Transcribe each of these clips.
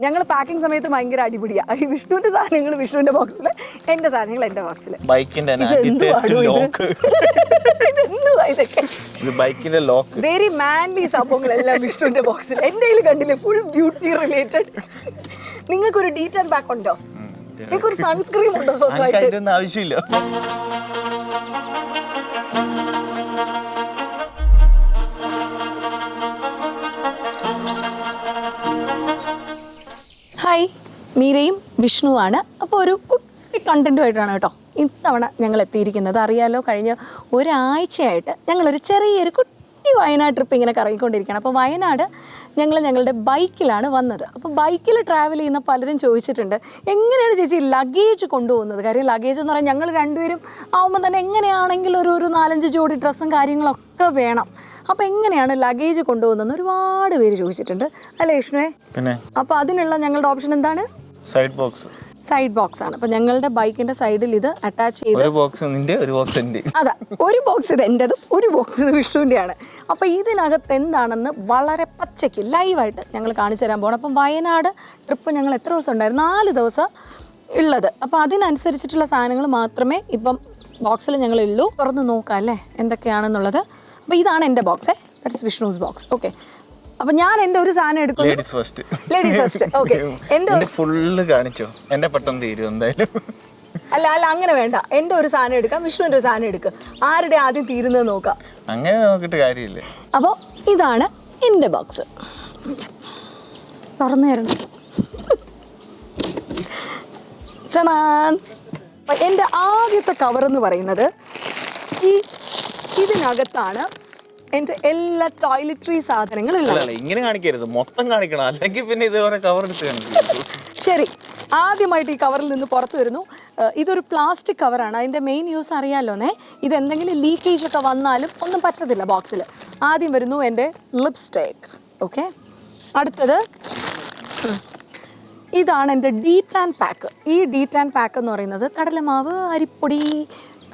ഞങ്ങൾ പാക്കിംഗ് സമയത്ത് ഭയങ്കര അടിപൊളിയാ. ഈ വിഷ്ണുവിന്റെ സാധനങ്ങൾ വിഷ്ണുവിന്റെ ബോക്സിൽ എന്റെ സാധനങ്ങൾ എന്റെ ബോക്സിൽ ബൈക്കിന്റെ ബൈക്കിന്റെ ലോക്ക് വെരി മാൻലി സംഭവങ്ങളെല്ലാം വിഷ്ണുവിന്റെ ബോക്സിൽ എന്റെ കയ്യിൽ കണ്ടില്ലേ ഫുൾ ബ്യൂട്ടി റിലേറ്റഡ് നിങ്ങൾക്കൊരു ഡീറ്റെയിൽ ബാക്ക് ഉണ്ടോ? നിങ്ങൾക്കൊരു സൺസ്ക്രീം ഉണ്ടോ സ്വന്തമായിട്ട്? ആവശ്യമില്ല. ഹായ് മീരയും വിഷ്ണുവാണ്. അപ്പോൾ ഒരു കുട്ടി കണ്ടന്റുമായിട്ടാണ് കേട്ടോ ഇത്തവണ ഞങ്ങൾ എത്തിയിരിക്കുന്നത്. അറിയാലോ കഴിഞ്ഞ ഒരാഴ്ചയായിട്ട് ഞങ്ങളൊരു ചെറിയൊരു കുട്ടി വയനാട് ട്രിപ്പ് ഇങ്ങനെ കറങ്ങിക്കൊണ്ടിരിക്കുകയാണ്. അപ്പോൾ വയനാട് ഞങ്ങൾ ഞങ്ങളുടെ ബൈക്കിലാണ് വന്നത്. അപ്പോൾ ബൈക്കിൽ ട്രാവൽ ചെയ്യുന്ന പലരും ചോദിച്ചിട്ടുണ്ട് എങ്ങനെയാണ് ചേച്ചി ലഗേജ് കൊണ്ടുപോകുന്നത്? കാര്യം ലഗേജ് എന്ന് പറഞ്ഞാൽ ഞങ്ങൾ രണ്ടുപേരും ആവുമ്പോൾ തന്നെ എങ്ങനെയാണെങ്കിലും ഒരു ഒരു നാലഞ്ച് ജോഡി ഡ്രസ്സും കാര്യങ്ങളൊക്കെ വേണം. അപ്പോൾ എങ്ങനെയാണ് ലഗേജ് കൊണ്ടുപോകുന്നതെന്ന് ഒരുപാട് പേര് ചോദിച്ചിട്ടുണ്ട്. അല്ലേ വിഷ്ണുവേ? പിന്നെ? അപ്പോൾ അതിനുള്ള ഞങ്ങളുടെ ഓപ്ഷൻ എന്താണ്? സൈഡ് ബോക്സ് സൈഡ് ബോക്സ് ആണ്. അപ്പൊ ഞങ്ങളുടെ ബൈക്കിന്റെ സൈഡിൽ ഇത് അറ്റാച്ച് ചെയ്ത് ഒരു ബോക്സ് നിന്റെ ഒരു ബോക്സ് എന്റെ. അതാ ഒരു ബോക്സ് ഇത് എന്റെതും ഒരു ബോക്സ് ഇത് വിഷ്ണുവിന്റെയാണ് അപ്പോൾ ഇതിനകത്ത് എന്താണെന്ന് വളരെ പച്ചയ്ക്ക് ലൈവായിട്ട് ഞങ്ങൾ കാണിച്ചു തരാൻ പോകണം അപ്പം വയനാട് ട്രിപ്പ് ഞങ്ങൾ എത്ര ദിവസം ഉണ്ടായിരുന്നു? നാല് ദിവസം ഉള്ളത്. അപ്പോൾ അതിനനുസരിച്ചിട്ടുള്ള സാധനങ്ങൾ മാത്രമേ ഇപ്പം ബോക്സിൽ ഞങ്ങൾ ഉള്ളൂ തുറന്ന് നോക്കാം അല്ലേ? എന്തൊക്കെയാണെന്നുള്ളത്. അപ്പോൾ ഇതാണ് എന്റെ box that's Vishnu's box okay അപ്പോൾ ഞാൻ എന്റെ ഒരു സാധനം എടുക്കും ladies first ladies first okay എന്റെ എന്റെ ഫുള്ള് കാണിച്ചോ? എന്റെ പെട്ടെന്ന് തീരും എന്തായാലും. അല്ല അല്ല അങ്ങനെ വേണ്ട. എന്റെ ഒരു സാധനം എടുക്കാം. വിഷ്ണുവിന്റെ ഒരു സാധനം എടുക്കുക ആരുടെ ആദ്യം തീരുന്നത് നോക്കാം. അങ്ങനെ നോക്കിട്ട് കാര്യമില്ല. അപ്പോൾ ഇതാണ് എന്റെ ബോക്സ് തുറന്നു തരണം ചണാൻ അപ്പം എന്റെ ആദ്യത്തെ കവർ എന്ന് പറയുന്നത് ഈ ഇതിനകത്താണ് എന്റെ എല്ലാ ടോയ്ലറ്ററി സാധനങ്ങളും ഇങ്ങനെ കാണിക്കരുത്. മൊത്തം കാണിക്കണം. അല്ലെങ്കിൽ പിന്നെ ഇതുവരെ കവർ എടുത്ത് ശരി. ആദ്യമായിട്ട് ഈ കവറിൽ നിന്ന് പുറത്ത് വരുന്നു. ഇതൊരു പ്ലാസ്റ്റിക് കവറാണ് അതിന്റെ മെയിൻ യൂസ് അറിയാമല്ലോന്നേ ഇത് എന്തെങ്കിലും ലീക്കേജ് ഒക്കെ വന്നാലും ഒന്നും പറ്റത്തില്ല ബോക്സിൽ ആദ്യം വരുന്നു എന്റെ ലിപ്സ്റ്റിക് ഓക്കെ അടുത്തത് ഇതാണ് എന്റെ ഡീ ടാൻ പാക്ക് ഈ ഡീ ടാൻ പാക്ക് എന്ന് പറയുന്നത് കടലമാവ് അരിപ്പൊടി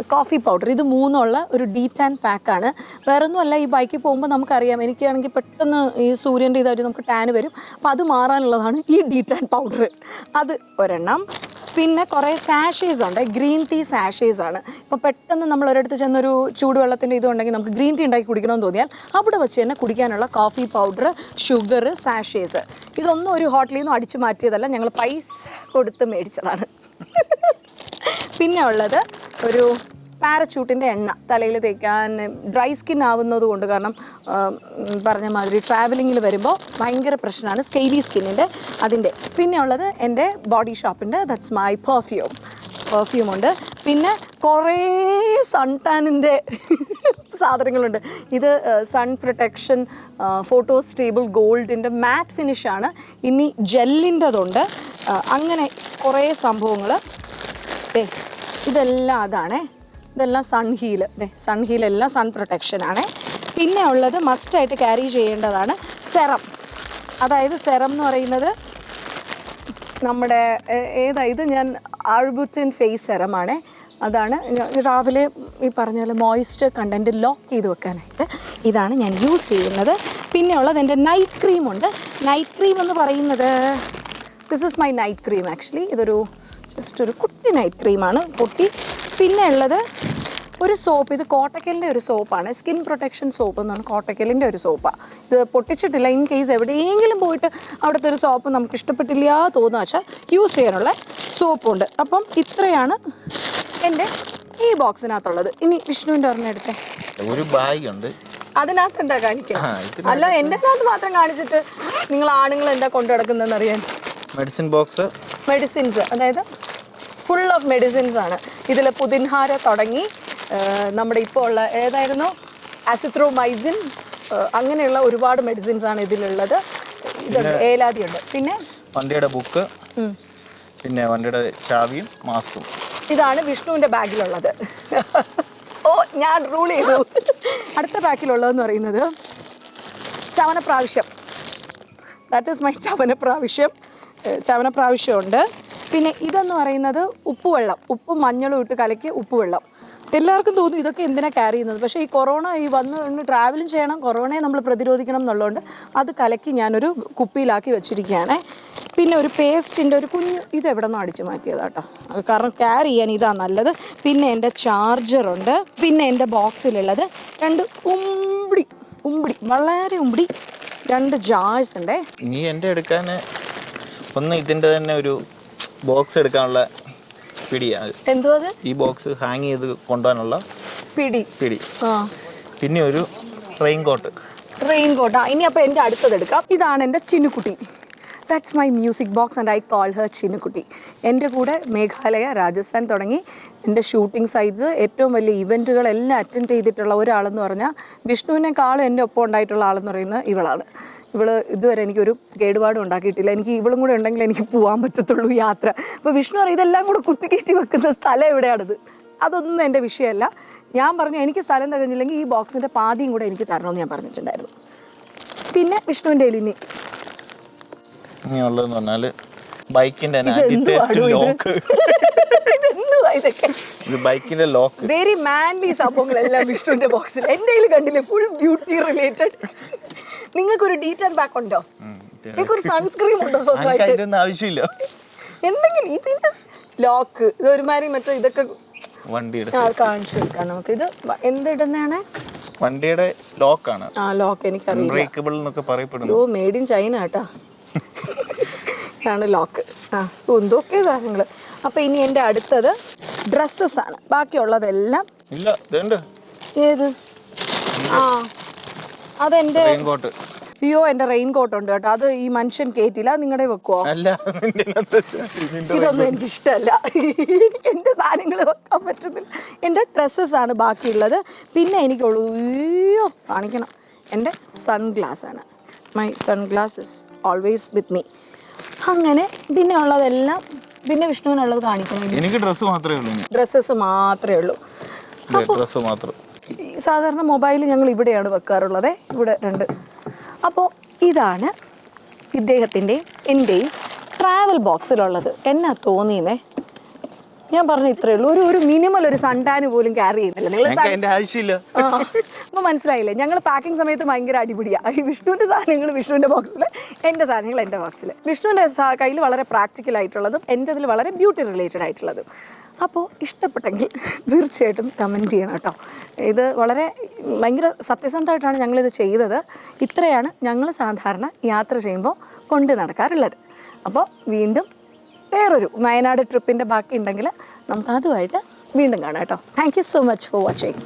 കോഫി പൗഡർ ഇത് മൂന്നുള്ള ഒരു ഡീറ്റ് ടാൻ പാക്കാണ് വേറൊന്നുമല്ല ഈ ബൈക്കിൽ പോകുമ്പോൾ നമുക്കറിയാം എനിക്കാണെങ്കിൽ പെട്ടെന്ന് ഈ സൂര്യന്റെ ഇതായിട്ട് നമുക്ക് ടാൻ വരും. അപ്പോൾ അത് മാറാനുള്ളതാണ് ഈ ഡീറ്റ് ആൻഡ് പൗഡർ അത് ഒരെണ്ണം. പിന്നെ കുറേ സാഷേസ് ഉണ്ട്. ഗ്രീൻ ടീ സാഷേസ് ആണ്. ഇപ്പോൾ പെട്ടെന്ന് നമ്മൾ ഒരിടത്ത് ചെന്നൊരു ചൂടുവെള്ളത്തിന്റെ ഇതുണ്ടെങ്കിൽ നമുക്ക് ഗ്രീൻ ടീ ഉണ്ടാക്കി കുടിക്കണമെന്ന് തോന്നിയാൽ അവിടെ വെച്ച് തന്നെ കുടിക്കാനുള്ള കോഫി പൗഡർ ഷുഗർ സാഷേസ് ഇതൊന്നും ഒരു ഹോട്ടലിൽ നിന്നും അടിച്ചു മാറ്റിയതല്ല. ഞങ്ങൾ പൈസ കൊടുത്ത് മേടിച്ചതാണ്. പിന്നെ ഉള്ളത് ഒരു പാരച്യൂട്ടിന്റെ എണ്ണ. തലയിൽ തേക്കാൻ ഡ്രൈ സ്കിൻ ആവുന്നത് കൊണ്ട് കാരണം പറഞ്ഞ മാതിരി ട്രാവലിങ്ങിൽ വരുമ്പോൾ ഭയങ്കര പ്രശ്നമാണ് സ്കെയിലി സ്കിന്നിന്റെ അതിന്റെ. പിന്നെ ഉള്ളത് എന്റെ ബോഡി ഷോപ്പിന്റെ ദറ്റ്സ് മൈ പെർഫ്യൂം പെർഫ്യൂം ഉണ്ട്. പിന്നെ കുറേ സൺ ടാനിന്റെ സാധനങ്ങളുണ്ട്. ഇത് സൺ പ്രൊട്ടക്ഷൻ ഫോട്ടോ സ്റ്റേബിൾ ഗോൾഡിന്റെ മാറ്റ് ഫിനിഷാണ് ഇനി ജെല്ലിന്റെതുണ്ട് അങ്ങനെ കുറേ സംഭവങ്ങൾ. ഇതെല്ലാം അതാണേ. ഇതെല്ലാം സൺ ഹീൽ സൺ എല്ലാം സൺ പ്രൊട്ടക്ഷൻ ആണേ. പിന്നെ ഉള്ളത് മസ്റ്റായിട്ട് ക്യാരി ചെയ്യേണ്ടതാണ് സെറം അതായത് സെറം എന്ന് പറയുന്നത് നമ്മുടെ ഏതാ ഇത് ഞാൻ ആൾബുറ്റിൻ ഫേസ് സെറമാണ് അതാണ് രാവിലെ ഈ പറഞ്ഞ പോലെ മോയ്സ്റ്റ് കണ്ടന്റ് ലോക്ക് ചെയ്ത് വെക്കാനായിട്ട് ഇതാണ് ഞാൻ യൂസ് ചെയ്യുന്നത്. പിന്നെ ഉള്ളത് എന്റെ നൈറ്റ് ക്രീമുണ്ട് നൈറ്റ് ക്രീം എന്ന് പറയുന്നത് this is my night cream actually ഇതൊരു ജസ്റ്റ് ഒരു കുട്ടി നൈറ്റ് ക്രീമാണ് കുട്ടി പിന്നെ ഉള്ളത് ഒരു സോപ്പ് ഇത് കോട്ടക്കലിന്റെ ഒരു സോപ്പാണ് സ്കിൻ പ്രൊട്ടക്ഷൻ സോപ്പ് എന്നാണ് കോട്ടക്കലിന്റെ ഒരു സോപ്പാണ് ഇത് പൊട്ടിച്ചിട്ടില്ല. ഇൻ കേസ് എവിടെയെങ്കിലും പോയിട്ട് അവിടുത്തെ ഒരു സോപ്പ് നമുക്ക് ഇഷ്ടപ്പെട്ടില്ല തോന്നുക വെച്ചാൽ യൂസ് ചെയ്യാനുള്ള സോപ്പുണ്ട് അപ്പം ഇത്രയാണ് എന്റെ ഈ ബോക്സിനകത്തുള്ളത് ഇനി വിഷ്ണുവിന്റെ ഓർമ്മ എടുത്തേ. ഒരു ബാഗ് ഉണ്ട്. അതിനകത്ത് എന്താ കാണിക്കുക അല്ല എന്റെ അകത്ത് മാത്രം കാണിച്ചിട്ട് നിങ്ങൾ ആണുങ്ങൾ എന്താ കൊണ്ടു നടക്കുന്നതെന്ന് അറിയാൻ? മെഡിസിൻ ബോക്സ് മെഡിസിൻസ് അതായത് ഫുൾ ഓഫ് മെഡിസിൻസ് ആണ്. ഇതിൽ പുതിൻഹാര തുടങ്ങി നമ്മുടെ ഇപ്പോൾ ഉള്ള ഏതായിരുന്നു? ആസിത്രോമൈസിൻ അങ്ങനെയുള്ള ഒരുപാട് മെഡിസിൻസ് ആണ് ഇതിലുള്ളത്. ഇതുണ്ട് ഉണ്ട് പിന്നെ? വണ്ടിയുടെ ബുക്ക് പിന്നെ വണ്ടിയുടെ ചാവിയും മാസ്കും. ഇതാണ് വിഷ്ണുവിന്റെ ബാഗിലുള്ളത്. ഓ ഞാൻ റൂൾ ചെയ്തു. അടുത്ത ബാക്കിലുള്ളതെന്ന് പറയുന്നത് Chyawanprash. That is my Chyawanprash. ഏഹ് ചവനപ്രാവശ്യമുണ്ട് പിന്നെ ഇതെന്ന് പറയുന്നത് ഉപ്പുവെള്ളം. ഉപ്പും മഞ്ഞളും ഇട്ട് കലക്കി ഉപ്പുവെള്ളം. എല്ലാവർക്കും തോന്നും ഇതൊക്കെ എന്തിനാണ് ക്യാരി ചെയ്യുന്നത്? പക്ഷേ ഈ കൊറോണ ഈ വന്ന് ട്രാവലും ചെയ്യണം കൊറോണയെ നമ്മൾ പ്രതിരോധിക്കണം എന്നുള്ളതുകൊണ്ട് അത് കലക്കി ഞാനൊരു കുപ്പിയിലാക്കി വെച്ചിരിക്കുകയാണ്. പിന്നെ ഒരു പേസ്റ്റിന്റെ ഒരു കുഞ്ഞ് ഇത് എവിടെ നിന്ന് അടിച്ചു മാറ്റിയതാട്ടോ? കാരണം ക്യാരി ചെയ്യാൻ ഇതാ നല്ലത്. പിന്നെ എന്റെ ചാർജറുണ്ട് പിന്നെ എന്റെ ബോക്സിലുള്ളത് രണ്ട് ഉമ്പിടി ഉമ്പിടി വളരെ ഉമ്പിടി രണ്ട് ജാഴ്സ് ഉണ്ടേ. നീ എന്റെ എടുക്കാൻ ഒന്ന് ഇതിന്റെ തന്നെ ഒരു ബോക്സ് എടുക്കാനുള്ള പിടിയാണ് എന്തോ അത്? ഈ ബോക്സ് ഹാങ് ചെയ്ത് കൊണ്ടുപോകാനുള്ള പിടി. പിടി. ആ. പിന്നെ ഒരു റെയിൻ കോട്ട് റെയിൻ കോട്ടാ ഇനി അപ്പോൾ എന്റെ അടുത്തത് എടുക്കാം. ഇതാണ് എന്റെ Chinnukutty that's my music box and I call her Chinnukutty എന്റെ കൂടെ മേഘാലയ രാജസ്ഥാൻ തുടങ്ങി. എന്റെ ഷൂട്ടിംഗ് സൈറ്റ്സ് ഏറ്റവും വലിയ ഇവന്റുകളെല്ലാം അറ്റൻഡ് ചെയ്തിട്ടുള്ള ഒരാളെന്ന് പറഞ്ഞാൽ വിഷ്ണുവിനേക്കാളും എന്റെ ഒപ്പം ഉണ്ടായിട്ടുള്ള ആളെന്ന് പറയുന്നത് ഇവളാണ്. ഇവൾ ഇതുവരെ എനിക്കൊരു കേടുപാടും ഉണ്ടാക്കിയിട്ടില്ല. എനിക്ക് ഇവളും കൂടെ ഉണ്ടെങ്കിൽ എനിക്ക് പോകാൻ പറ്റത്തുള്ളൂ യാത്ര. അപ്പോൾ വിഷ്ണു പറയും ഇതെല്ലാം കൂടെ കുത്തിക്കയറ്റി വെക്കുന്ന സ്ഥലം എവിടെയാണത്? അതൊന്നും എന്റെ വിഷയമല്ല. ഞാൻ പറഞ്ഞു എനിക്ക് സ്ഥലം തികഞ്ഞില്ലെങ്കിൽ ഈ ബോക്സിന്റെ പാതിയും കൂടെ എനിക്ക് തരണമെന്ന് ഞാൻ പറഞ്ഞിട്ടുണ്ടായിരുന്നു. പിന്നെ വിഷ്ണുവിന്റെ ഇനി ഇനി ഉള്ളതെന്ന് പറഞ്ഞാൽ ഇതെന്തുവാടോ ലോക്ക്. ഇത് ബൈക്കിന്റെ ലോക്ക്. വെരി മാൻലി സംഭവങ്ങളെല്ലാം വിഷ്ണുവിന്റെ ബോക്സിൽ എന്റെ കയ്യിൽ കണ്ടില്ലേ ഫുൾ ബ്യൂട്ടി റിലേറ്റഡ് നിങ്ങൾക്കൊരു ഡീറ്റെയിൽ ബാക്ക് ഉണ്ടോ? നിങ്ങൾക്കൊരു സൺസ്ക്രീം ഉണ്ടോ സ്വന്തമായിട്ട്? ആവശ്യമില്ല. എന്തെങ്കിലും ഇതിന് ലോക്ക് ഇത് ഒരുമാതിരി മറ്റേ ഇതൊക്കെ വണ്ടിയുടെ കാണിച്ചു കൊടുക്കാം നമുക്ക്. ഇത് എന്തിടുന്നതാണ്? വണ്ടിയുടെ ലോക്കാണ്. ആ ലോക്ക് എനിക്കറിയില്ല. ബ്രേക്കബിൾ എന്നൊക്കെ പറയപ്പെടുന്നു. ഓ മേഡ് ഇൻ ചൈന കേട്ടാ ഇതാണ് ലോക്ക്. ആ ഉന്തൊക്കെ എന്തൊക്കെ സാധനങ്ങൾ. അപ്പോൾ ഇനി എന്റെ അടുത്തത് ഡ്രസ്സസ് ആണ്. ബാക്കിയുള്ളതെല്ലാം ഇല്ല ഏത്? ആ അതെന്റെ അയ്യോ എന്റെ റെയിൻ കോട്ട്. ഉണ്ട് കേട്ടോ അത് ഈ മനുഷ്യൻ കേറ്റില്ല നിങ്ങളുടെ വെക്കുവോ? ഇതൊന്നും എനിക്ക് ഇഷ്ടമല്ല എനിക്ക് എന്റെ സാധനങ്ങൾ വെക്കാൻ പറ്റുന്നില്ല. എന്റെ ഡ്രസ്സസ് ആണ് ബാക്കിയുള്ളത്. പിന്നെ എനിക്കുള്ളൂ അയ്യോ കാണിക്കണം. എന്റെ സൺഗ്ലാസ് ആണ്. My sunglasses always with me അങ്ങനെ പിന്നെ ഉള്ളതെല്ലാം പിന്നെ വിഷ്ണുവിനുള്ളത് കാണിക്കണം എനിക്ക് ഡ്രസ്സ് മാത്രമേ ഉള്ളൂ ഡ്രസ്സസ് മാത്രമേ ഉള്ളൂ. ഡ്രസ്സ് മാത്രം. സാധാരണ മൊബൈൽ ഞങ്ങൾ ഇവിടെയാണ് വെക്കാറുള്ളത്. ഇവിടെ രണ്ട്. അപ്പോൾ ഇതാണ് ഇദ്ദേഹത്തിന്റെയും എന്റെയും ട്രാവൽ ബോക്സിലുള്ളത് എന്നാ തോന്നിയെന്നേ ഞാൻ പറഞ്ഞ ഇത്രേ ഉള്ളൂ. ഒരു ഒരു മിനിമം ഒരു സൺടാന് പോലും ക്യാരി ചെയ്യുന്നില്ല. നിങ്ങൾ ആവശ്യമില്ല. അപ്പൊ മനസ്സിലായില്ലേ? ഞങ്ങൾ പാക്കിംഗ് സമയത്ത് ഭയങ്കര അടിപൊളിയാ ഈ വിഷ്ണുവിന്റെ സാധനങ്ങൾ വിഷ്ണുവിന്റെ ബോക്സിൽ എന്റെ സാധനങ്ങൾ എന്റെ ബോക്സിൽ വിഷ്ണുവിന്റെ കയ്യിൽ വളരെ പ്രാക്ടിക്കൽ ആയിട്ടുള്ളതും എന്റെതിൽ വളരെ ബ്യൂട്ടി റിലേറ്റഡ് ആയിട്ടുള്ളതും. അപ്പോൾ ഇഷ്ടപ്പെട്ടെങ്കിൽ തീർച്ചയായിട്ടും കമന്റ് ചെയ്യണം കേട്ടോ. ഇത് വളരെ ഭയങ്കര സത്യസന്ധമായിട്ടാണ് ഞങ്ങളിത് ചെയ്തത്. ഇത്രയാണ് ഞങ്ങൾ സാധാരണ യാത്ര ചെയ്യുമ്പോൾ കൊണ്ട് നടക്കാറുള്ളത്. അപ്പോൾ വീണ്ടും വേറൊരു വയനാട് ട്രിപ്പിന്റെ ബാക്കി ഉണ്ടെങ്കിൽ നമുക്ക് അതുമായിട്ട് വീണ്ടും കാണാം കേട്ടോ. Thank so much for watching